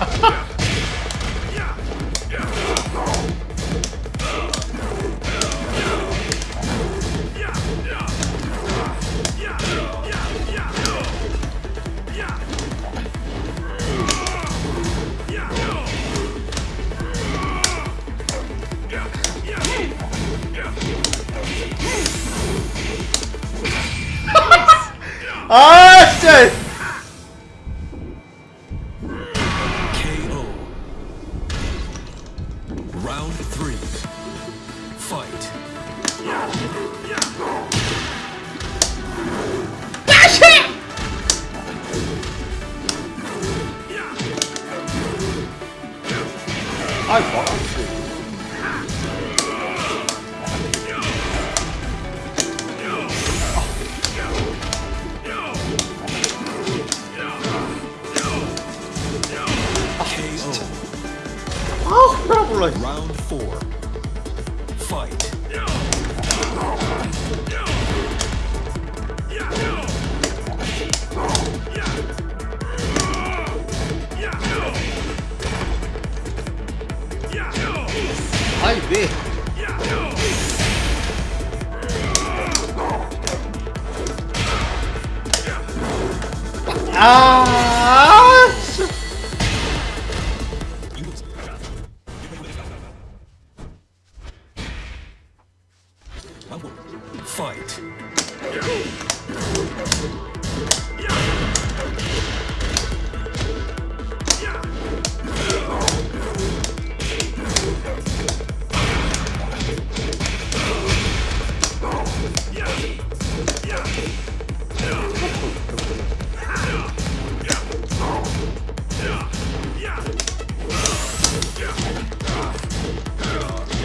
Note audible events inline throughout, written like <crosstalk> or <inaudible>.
<laughs> 아! I Oh, probably. Round four. Vai ver. Ah!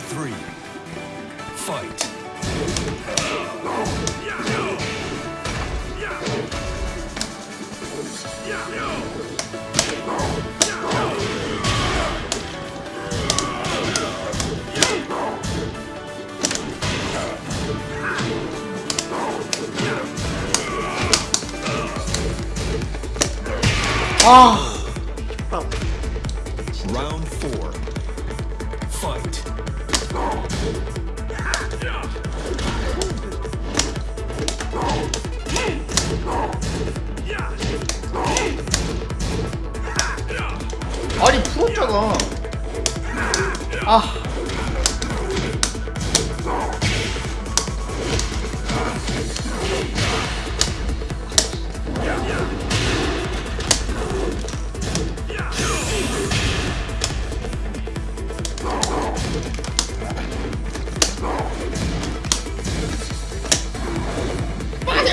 three. Fight. 아.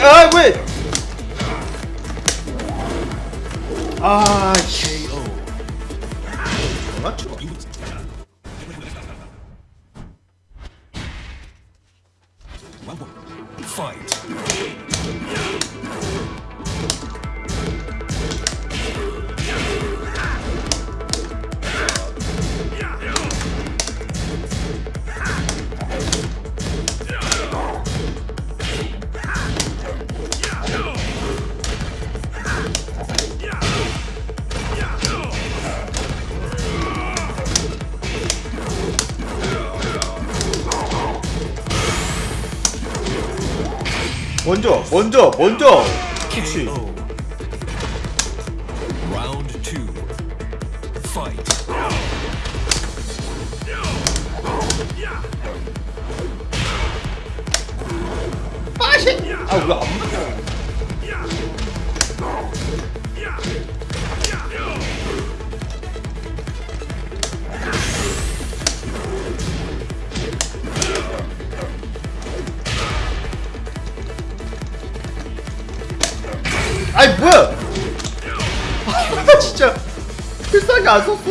I win. Ah, KO. Fight. 먼저 먼저 먼저. 키치 아왜안 맞아? 아이 뭐야? <laughs> 아 진짜 필살기 안 썼어.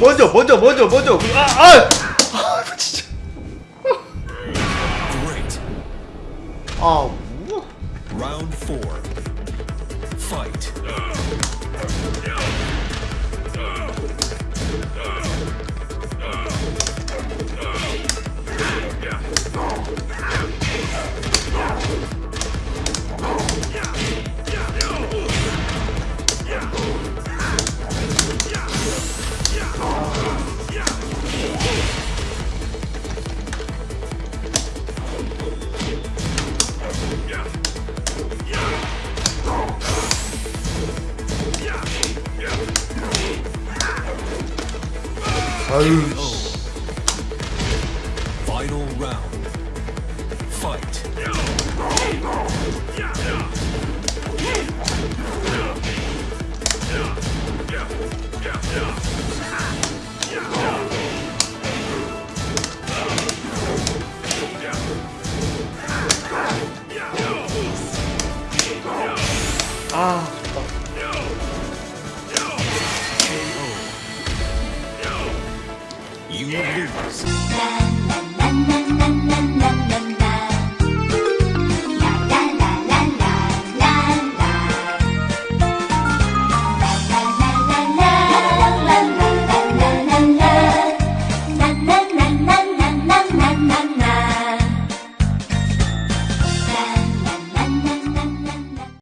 먼저 먼저 먼저 먼저 아아 아, 진짜 Great. 아 우와 Round four. Fight. 아 유 Final round. Fight. 아